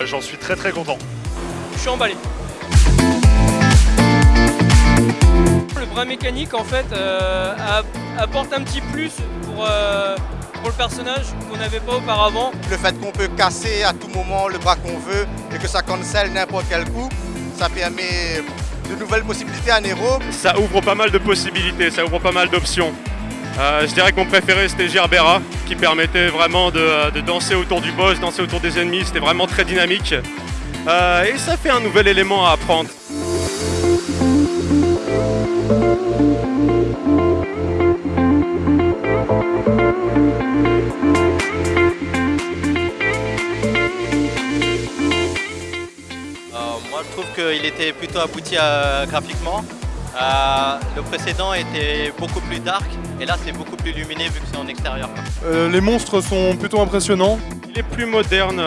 j'en suis très très content. Je suis emballé. Le bras mécanique en fait euh, apporte un petit plus pour, euh, pour le personnage qu'on n'avait pas auparavant. Le fait qu'on peut casser à tout moment le bras qu'on veut et que ça cancelle n'importe quel coup, ça permet de nouvelles possibilités à Nero. Ça ouvre pas mal de possibilités, ça ouvre pas mal d'options. Euh, je dirais que mon préféré c'était Gerbera qui permettait vraiment de, danser autour du boss, danser autour des ennemis, c'était vraiment très dynamique. et ça fait un nouvel élément à apprendre. moi je trouve qu'il était plutôt abouti euh, graphiquement. Euh, le précédent était beaucoup plus dark et là c'est beaucoup plus lumineux vu que c'est en extérieur. Euh, les monstres sont plutôt impressionnants. Il est plus moderne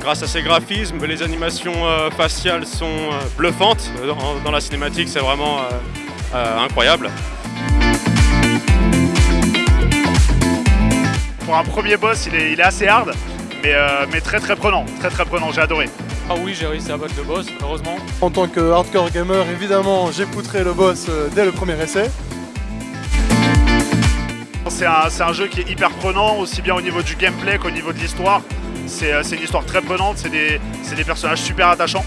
grâce à ses graphismes, les animations faciales sont bluffantes. Dans, la cinématique c'est vraiment incroyable. Pour un premier boss il est, assez hard mais, mais très très prenant, très très prenant, j'ai adoré. Ah oui, j'ai réussi à battre le boss, heureusement. En tant que hardcore gamer, évidemment, j'ai poutré le boss euh, dès le premier essai. C'est un, jeu qui est hyper prenant, aussi bien au niveau du gameplay qu'au niveau de l'histoire. C'est euh, une histoire très prenante, c'est des, personnages super attachants.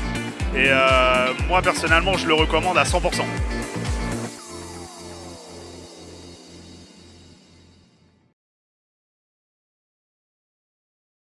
Et euh, moi, personnellement, je le recommande à 100%.